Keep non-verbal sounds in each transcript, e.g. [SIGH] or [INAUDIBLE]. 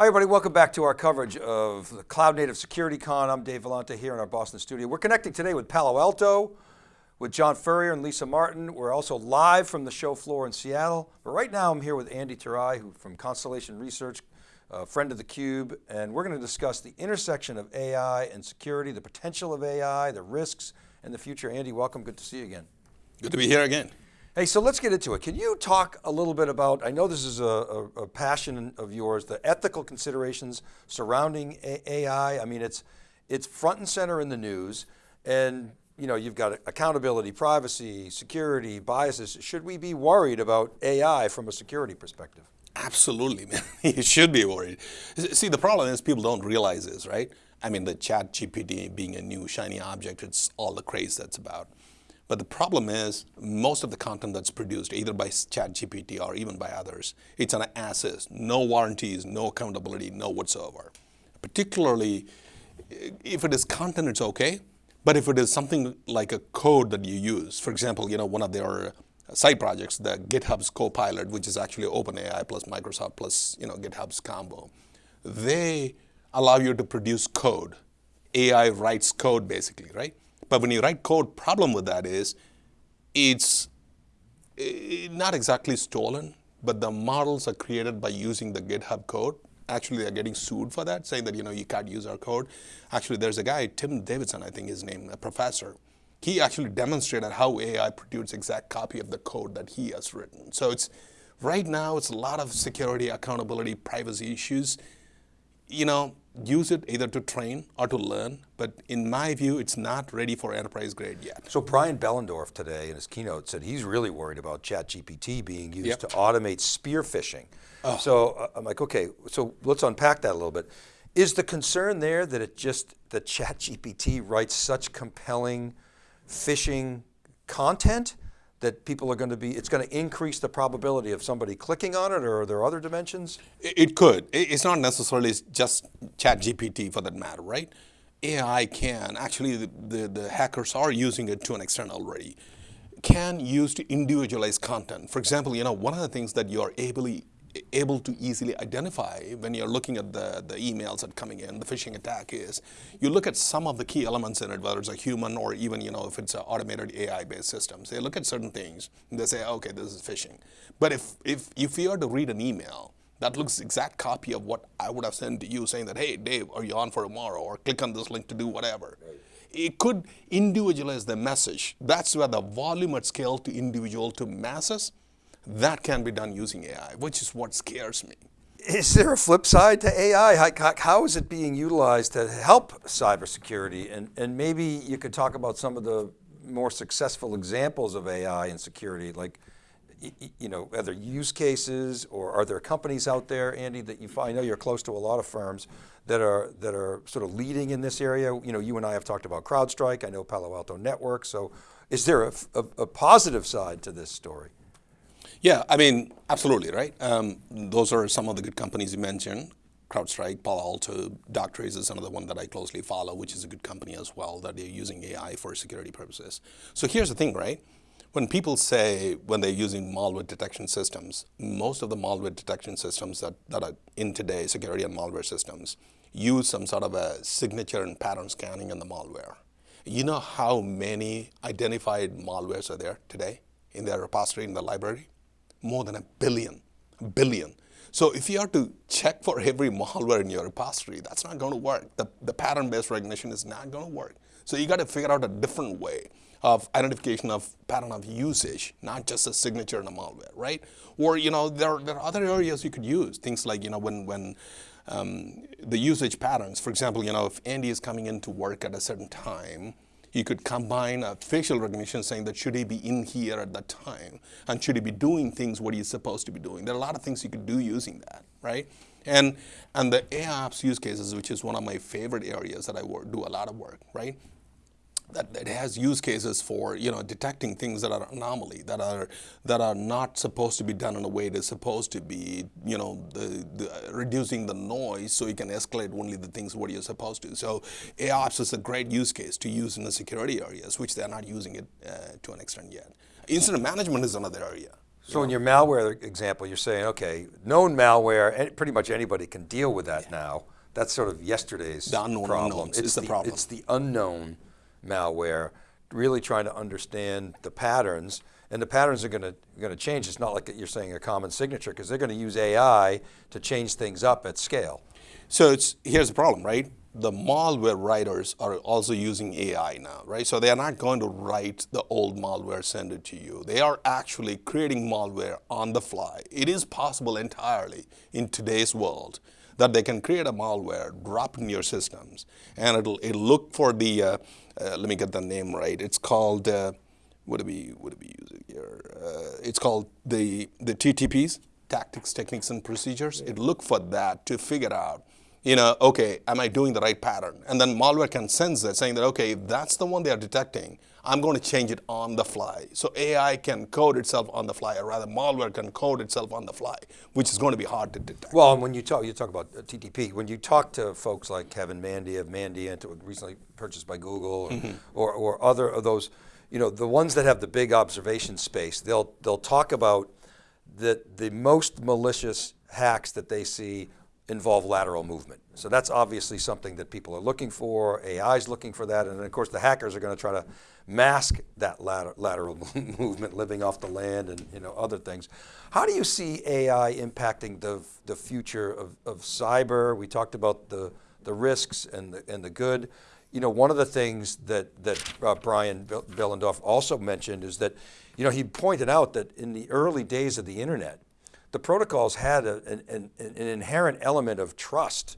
Hi everybody, welcome back to our coverage of the Cloud Native Security Con. I'm Dave Vellante here in our Boston studio. We're connecting today with Palo Alto, with John Furrier and Lisa Martin. We're also live from the show floor in Seattle. But right now I'm here with Andy Thurai who, from Constellation Research, a friend of theCUBE, and we're going to discuss the intersection of AI and security, the potential of AI, the risks, and the future. Andy, welcome, good to see you again. Good to be here again. Hey, so let's get into it. Can you talk a little bit about, I know this is a, a, a passion of yours, the ethical considerations surrounding AI. I mean, it's, it's front and center in the news and you know, you've got accountability, privacy, security, biases. Should we be worried about AI from a security perspective? Absolutely, [LAUGHS] man. you should be worried. See, the problem is people don't realize this, right? I mean, the chat GPT being a new shiny object, it's all the craze that's about. But the problem is most of the content that's produced either by ChatGPT or even by others, it's an assist, no warranties, no accountability, no whatsoever. Particularly if it is content, it's okay. But if it is something like a code that you use, for example, you know, one of their side projects, the GitHub's Copilot, which is actually OpenAI plus Microsoft plus, you know, GitHub's combo, they allow you to produce code. AI writes code basically, right? But when you write code, problem with that is it's eh, not exactly stolen, but the models are created by using the GitHub code. Actually, they're getting sued for that, saying that you know you can't use our code. Actually, there's a guy, Tim Davidson, I think his name, a professor. He actually demonstrated how AI produced exact copy of the code that he has written. So it's right now, it's a lot of security, accountability, privacy issues. You know, use it either to train or to learn, but in my view, it's not ready for enterprise grade yet. So Brian Behlendorf today in his keynote said he's really worried about ChatGPT being used yep. to automate spear phishing. Oh. So uh, I'm like, okay, so let's unpack that a little bit. Is the concern there that it just, that ChatGPT writes such compelling phishing content that people are going to be, it's going to increase the probability of somebody clicking on it or are there other dimensions? It could. It's not necessarily just chat GPT for that matter, right? AI can, actually the, the, the hackers are using it to an extent already, can use to individualize content. For example, you know, one of the things that you are ably able to easily identify when you're looking at the, the emails that coming in, the phishing attack is, you look at some of the key elements in it, whether it's a human or even, you know, if it's an automated AI-based systems. They look at certain things and they say, okay, this is phishing. But if, if, if you are to read an email, that looks exact copy of what I would have sent to you saying that, hey, Dave, are you on for tomorrow? Or click on this link to do whatever. Right. It could individualize the message. That's where the volume at scale to individual to masses that can be done using AI, which is what scares me. Is there a flip side to AI? How, how is it being utilized to help cybersecurity? And, and maybe you could talk about some of the more successful examples of AI in security, like, you know, other use cases or are there companies out there, Andy, that you find, I know you're close to a lot of firms that are, that are sort of leading in this area. You know, you and I have talked about CrowdStrike, I know Palo Alto Network. So is there a, a, a positive side to this story? Yeah, I mean, absolutely, right? Um, those are some of the good companies you mentioned. CrowdStrike, Palo Alto, Darktrace is another one that I closely follow, which is a good company as well, that they're using AI for security purposes. So here's the thing, right? When people say, when they're using malware detection systems, most of the malware detection systems that, that are in today, security and malware systems, use some sort of a signature and pattern scanning in the malware. You know how many identified malwares are there today in their repository, in the library? More than a billion, billion. So if you have to check for every malware in your repository, that's not going to work. The, the pattern-based recognition is not going to work. So you got to figure out a different way of identification of pattern of usage, not just a signature in a malware, right? Or, you know, there, there are other areas you could use, things like, you know, when, when um, the usage patterns, for example, you know, if Andy is coming into work at a certain time, you could combine a facial recognition saying that should he be in here at that time and should he be doing things what he's supposed to be doing. There are a lot of things you could do using that, right? And, and the AIOps use cases, which is one of my favorite areas that I work, do a lot of work, right? That, that has use cases for you know detecting things that are anomaly that are that are not supposed to be done in a way they're supposed to be you know the, the, reducing the noise so you can escalate only the things what you're supposed to so AIOps is a great use case to use in the security areas which they're not using it uh, to an extent yet incident management is another area So in your malware example, you're saying, okay, known malware, pretty much anybody can deal with that now. That's sort of yesterday's The unknown problem. unknowns it's is the problem. It's the unknown malware, really trying to understand the patterns, and the patterns are going to going to change. It's not like you're saying a common signature, because they're going to use AI to change things up at scale. So it's here's the problem, right? The malware writers are also using AI now, right? So they are not going to write the old malware, send it to you. They are actually creating malware on the fly. It is possible entirely in today's world that they can create a malware, drop in your systems, and it'll it'll look for the. Uh, uh, let me get the name right. It's called. Uh, what do we what do we use it here? Uh, it's called the the TTPs, tactics, techniques, and procedures. It'll look for that to figure out, you know, okay, am I doing the right pattern? And then malware can sense that, saying that okay, if that's the one they are detecting, I'm going to change it on the fly. So AI can code itself on the fly, or rather, malware can code itself on the fly, which is going to be hard to detect. Well, and when you talk, you talk about uh, TTP. When you talk to folks like Kevin Mandia of Mandiant, recently purchased by Google, or, or, or other of those, you know, the ones that have the big observation space, they'll they'll talk about that the most malicious hacks that they see involve lateral movement. So that's obviously something that people are looking for. AI is looking for that, and of course the hackers are going to try to mask that later, lateral [LAUGHS] movement, living off the land, and you know other things. How do you see AI impacting the the future of, of cyber? We talked about the the risks and the and the good. You know, one of the things that that uh, Brian Behlendorf also mentioned is that, you know, he pointed out that in the early days of the internet, the protocols had a, an, an, an, inherent element of trust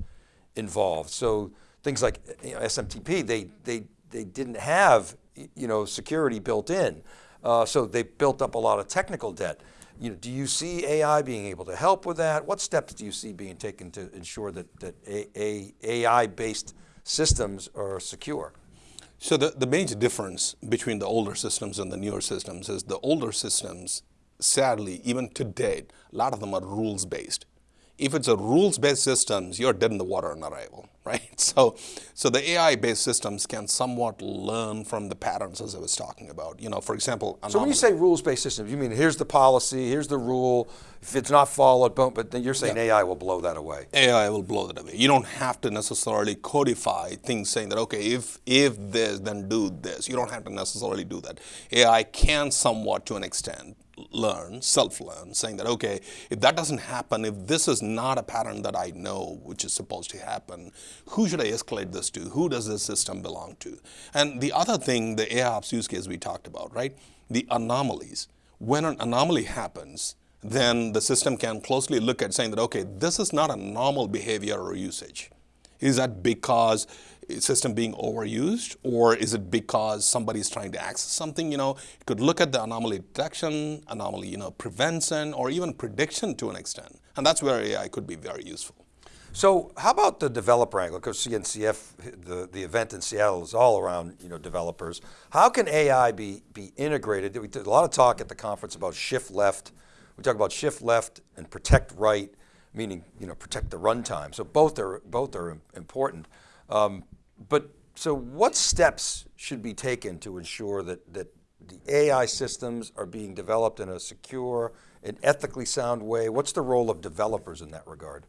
involved. So things like you know, SMTP, they, they, they didn't have you know, security built in. Uh, so they built up a lot of technical debt. You know, do you see AI being able to help with that? What steps do you see being taken to ensure that, that AI-based systems are secure? So the, the major difference between the older systems and the newer systems is the older systems, sadly, even today, a lot of them are rules based. If it's a rules-based systems, you're dead in the water on arrival, [LAUGHS] right? So, so the AI-based systems can somewhat learn from the patterns as I was talking about. You know, for example, so when you say rules-based systems, you mean here's the policy, here's the rule. If it's not followed, boom, but then you're saying yeah. AI will blow that away. AI will blow that away. You don't have to necessarily codify things saying that okay, if if this, then do this. You don't have to necessarily do that. AI can somewhat, to an extent, learn, self-learn, saying that, okay, if that doesn't happen, if this is not a pattern that I know which is supposed to happen, who should I escalate this to? Who does this system belong to? And the other thing, the AIOps use case we talked about, right? The anomalies. When an anomaly happens, then the system can closely look at saying that, okay, this is not a normal behavior or usage. Is that because system being overused or is it because somebody is trying to access something? You know, you could look at the anomaly detection, anomaly, you know, prevention, or even prediction to an extent. And that's where AI could be very useful. So how about the developer angle? Because CNCF, the, the event in Seattle is all around you know, developers. How can AI be, be integrated? We did a lot of talk at the conference about shift left. We talk about shift left and protect right, meaning you know, protect the runtime. So both are, both are important. Um, but so what steps should be taken to ensure that, that the AI systems are being developed in a secure and ethically sound way? What's the role of developers in that regard?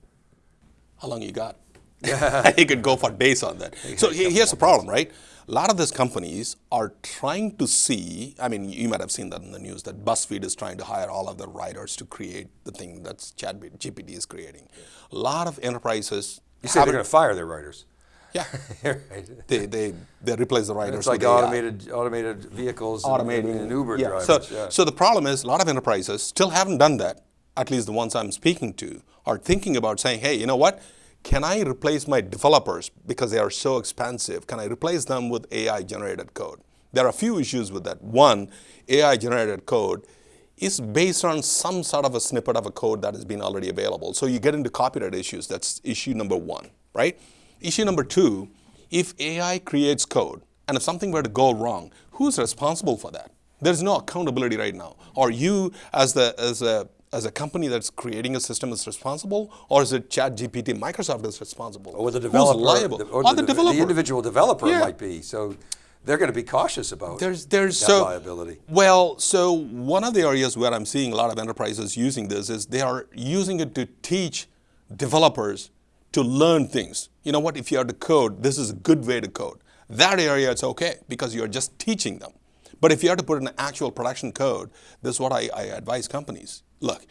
How long you got? [LAUGHS] you could go for days on that. So here's the problem, right? A lot of these companies are trying to see, I mean, you might have seen that in the news, that BuzzFeed is trying to hire all of the writers to create the thing that ChatGPT is creating. A lot of enterprises... You say they're going to fire their writers. Yeah, [LAUGHS] they, they they replace the writers. It's like automated AI. automated vehicles, automating and, and Uber yeah. drivers. So, yeah. so the problem is a lot of enterprises still haven't done that. At least the ones I'm speaking to are thinking about saying, hey, you know what? Can I replace my developers because they are so expensive? Can I replace them with AI generated code? There are a few issues with that. One, AI generated code is based on some sort of a snippet of a code that has been already available. So you get into copyright issues. That's issue number one, right? Issue number two, if AI creates code and if something were to go wrong, who's responsible for that? There's no accountability right now. Are you, as, the, as, a, as a company that's creating a system, is responsible, or is it ChatGPT, Microsoft is responsible? Or the developer, Who's liable? The, or, or the, the, developer. the individual developer yeah. might be. So they're going to be cautious about There's there's that so liability. Well, so one of the areas where I'm seeing a lot of enterprises using this is they are using it to teach developers to learn things. You know what? If you are to code, this is a good way to code. That area it's okay because you're just teaching them. But if you have to put in actual production code, this is what I, I advise companies. Look,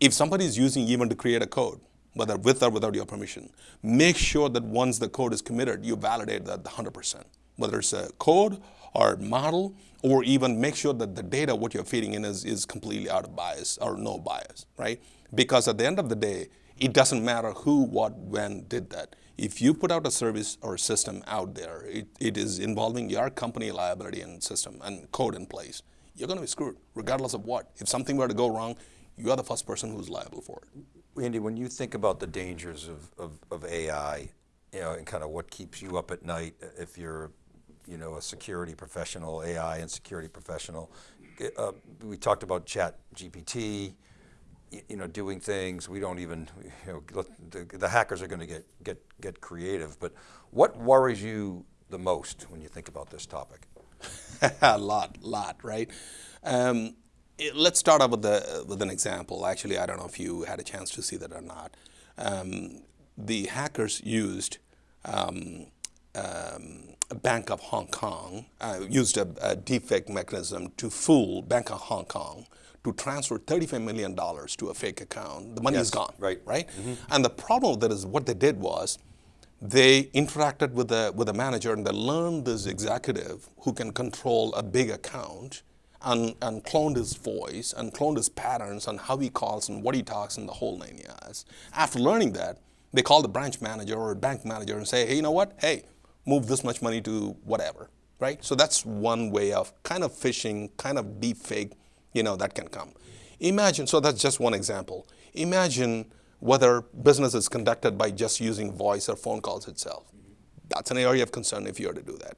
if somebody is using even to create a code, whether with or without your permission, make sure that once the code is committed, you validate that 100%. Whether it's a code or model, or even make sure that the data, what you're feeding in is, is completely out of bias or no bias, right? Because at the end of the day, it doesn't matter who, what, when did that. If you put out a service or system out there, it, it is involving your company liability and system and code in place, you're going to be screwed, regardless of what. If something were to go wrong, you are the first person who's liable for it. Andy, when you think about the dangers of, of, of AI, you know, and kind of what keeps you up at night if you're, you know, a security professional, AI and security professional, uh, we talked about chat GPT, you know, doing things we don't even, you know, the, the hackers are going to get, get, get creative, but what worries you the most when you think about this topic? [LAUGHS] a lot, lot, right? Um, it, let's start off with, the, with an example. Actually, I don't know if you had a chance to see that or not. Um, the hackers used um, um, Bank of Hong Kong, uh, used a, a deepfake mechanism to fool Bank of Hong Kong to transfer $35 million to a fake account. The money yes, is gone, right? Right. Mm -hmm. And the problem with that is what they did was they interacted with the with the manager and they learned this executive who can control a big account and, and cloned his voice and cloned his patterns and how he calls and what he talks and the whole nine yards. After learning that, they call the branch manager or bank manager and say, hey, you know what? Hey, move this much money to whatever, right? So that's one way of kind of phishing, kind of deep fake, you know, that can come. Imagine, so that's just one example. Imagine whether business is conducted by just using voice or phone calls itself. That's an area of concern if you were to do that.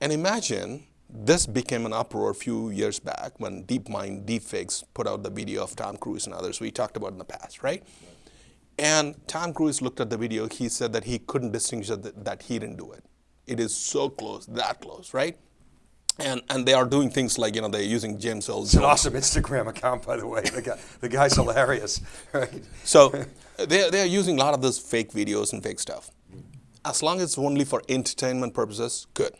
And imagine this became an uproar a few years back when DeepMind deepfakes put out the video of Tom Cruise and others we talked about in the past, right? And Tom Cruise looked at the video, he said that he couldn't distinguish that, that he didn't do it. It is so close, that close, right? And, and they are doing things like, you know, they're using James Earl It's an awesome Instagram account, by the way. The, guy, the guy's hilarious, [LAUGHS] right? So they're, they're using a lot of those fake videos and fake stuff. As long as it's only for entertainment purposes, good.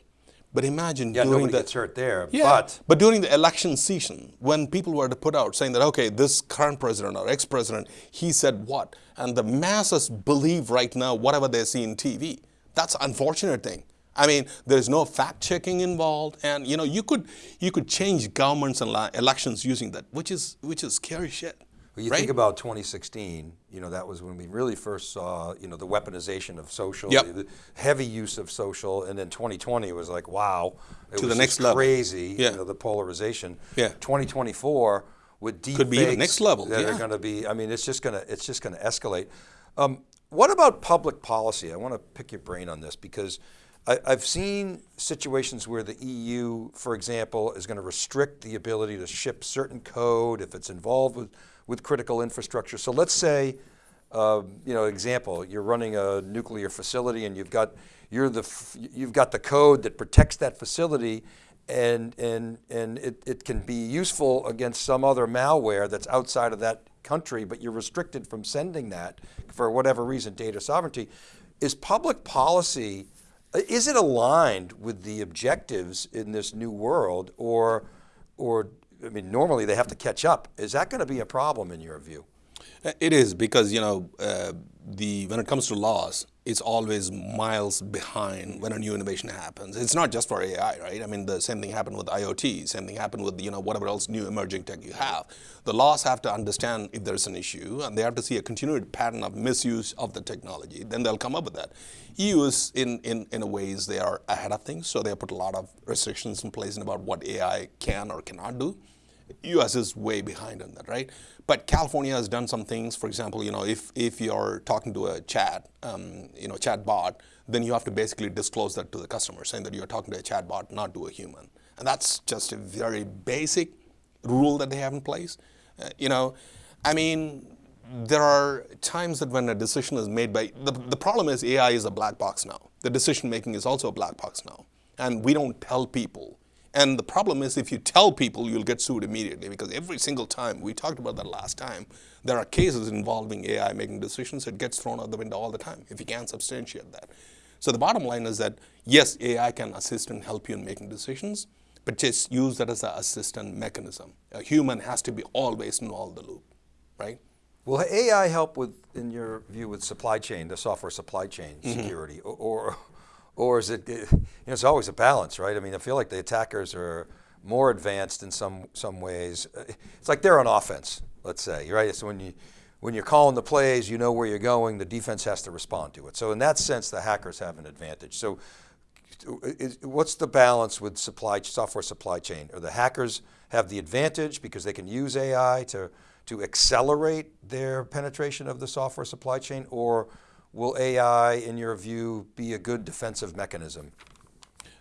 But imagine yeah, during the, gets hurt there. Yeah, but but during the election season, when people were to put out saying that okay, this current president or ex-president, he said what, and the masses believe right now whatever they see in TV. That's an unfortunate thing. I mean, there's no fact checking involved, and you know you could you could change governments and elections using that, which is which is scary shit. Well, you right? think about 2016, you know, that was when we really first saw, you know, the weaponization of social, yep. the heavy use of social, and then 2020 was like, wow. It to was the next level. crazy, yeah. you know, the polarization. Yeah. 2024 with deep Could be the next level, that yeah. are going to be, I mean, it's just going to, it's just going to escalate. Um, what about public policy? I want to pick your brain on this because I, have seen situations where the EU, for example, is going to restrict the ability to ship certain code if it's involved with with critical infrastructure. So let's say, uh, you know, example, you're running a nuclear facility and you've got, you're the, you've got the code that protects that facility and, and, and it, it can be useful against some other malware that's outside of that country, but you're restricted from sending that for whatever reason, data sovereignty. Is public policy, is it aligned with the objectives in this new world or, or I mean, normally they have to catch up. Is that going to be a problem in your view? It is because you know uh, the when it comes to laws, it's always miles behind when a new innovation happens. It's not just for AI, right? I mean, the same thing happened with IoT. Same thing happened with you know whatever else new emerging tech you have. The laws have to understand if there's an issue, and they have to see a continued pattern of misuse of the technology. Then they'll come up with that. EU is in in in a ways they are ahead of things, so they put a lot of restrictions in place about what AI can or cannot do. U.S. is way behind on that, right? But California has done some things. For example, you know, if if you're talking to a chat, um, you know, chat bot, then you have to basically disclose that to the customer, saying that you're talking to a chat bot, not to a human. And that's just a very basic rule that they have in place. Uh, you know, I mean, there are times that when a decision is made by the, the problem is AI is a black box now. The decision making is also a black box now. and we don't tell people. And the problem is if you tell people, you'll get sued immediately because every single time, we talked about that last time, there are cases involving AI making decisions, it gets thrown out the window all the time if you can't substantiate that. So the bottom line is that yes, AI can assist and help you in making decisions, but just use that as an assistant mechanism. A human has to be always in all the loop, right? Will AI help with, in your view, with supply chain, the software supply chain security, or, or, or is it, you know, it's always a balance, right? I mean, I feel like the attackers are more advanced in some some ways. It's like they're on offense, let's say, right? So when you when you're calling the plays, you know where you're going. The defense has to respond to it. So in that sense, the hackers have an advantage. So is, what's the balance with supply software supply chain? Or the hackers have the advantage because they can use AI to to accelerate their penetration of the software supply chain, or will AI, in your view, be a good defensive mechanism?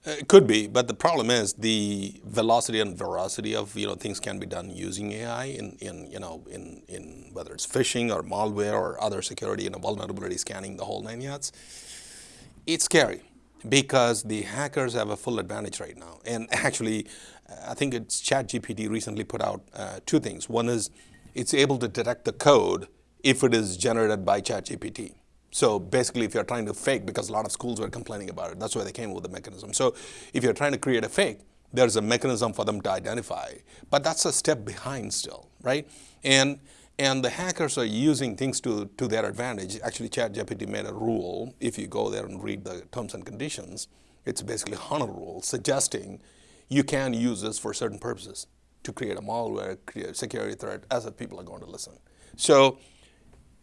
Uh, It could be, but the problem is the velocity and veracity of you know things can be done using AI in, in you know in, in whether it's phishing or malware or other security and vulnerability scanning the whole nine yards. It's scary because the hackers have a full advantage right now. And [LAUGHS] actually, I think it's ChatGPT recently put out uh, two things. One is it's able to detect the code if it is generated by ChatGPT. So basically, if you're trying to fake, because a lot of schools were complaining about it, that's why they came up with the mechanism. So if you're trying to create a fake, there's a mechanism for them to identify. But that's a step behind still, right? And and the hackers are using things to, to their advantage. Actually, ChatGPT made a rule. If you go there and read the terms and conditions, it's basically HANA rule suggesting you can use this for certain purposes to create a malware, create a security threat, as if people are going to listen. So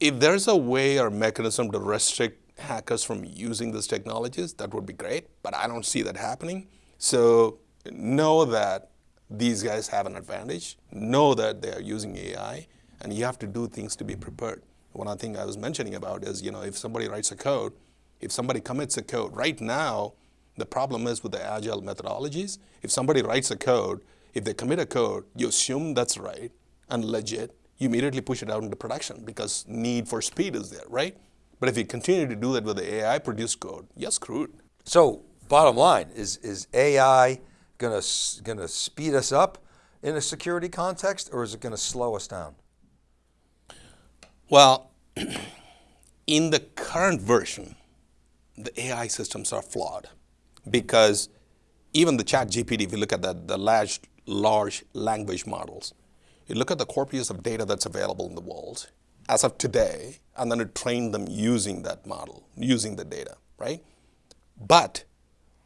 if there's a way or mechanism to restrict hackers from using these technologies, that would be great, but I don't see that happening. So know that these guys have an advantage, know that they are using AI, and you have to do things to be prepared. One of the things I was mentioning about is, you know, if somebody writes a code, if somebody commits a code, right now, the problem is with the agile methodologies, if somebody writes a code, if they commit a code, you assume that's right and legit, you immediately push it out into production because need for speed is there, right? But if you continue to do that with the AI produced code, you're screwed. So bottom line, is, is AI going to, going to speed us up in a security context or is it going to slow us down? Well, [CLEARS THROAT] in the current version, the AI systems are flawed because even the chat GPT, if you look at the, the large, large language models, you look at the corpus of data that's available in the world as of today, and then you train them using that model, using the data, right? But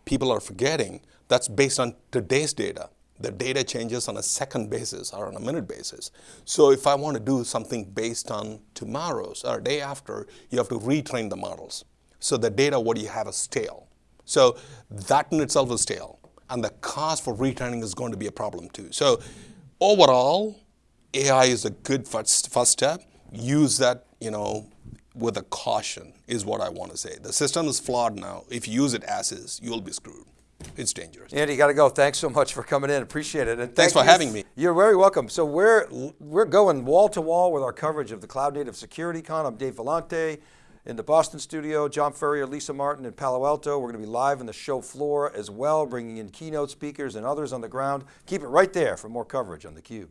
people are forgetting that's based on today's data. The data changes on a second basis or on a minute basis. So if I want to do something based on tomorrow's or day after, you have to retrain the models. So the data, what you have is stale. So that in itself is stale. And the cost for retraining is going to be a problem too. So overall, AI is a good first, first step. Use that, you know, with a caution is what I want to say. The system is flawed now. If you use it as is, you'll be screwed. It's dangerous. Andy, you got to go. Thanks so much for coming in. Appreciate it. And Thanks for you. having me. You're very welcome. So we're we're going wall to wall with our coverage of the Cloud Native Security Con. I'm Dave Vellante in the Boston studio. John Furrier, Lisa Martin in Palo Alto. We're going to be live on the show floor as well, bringing in keynote speakers and others on the ground. Keep it right there for more coverage on theCUBE.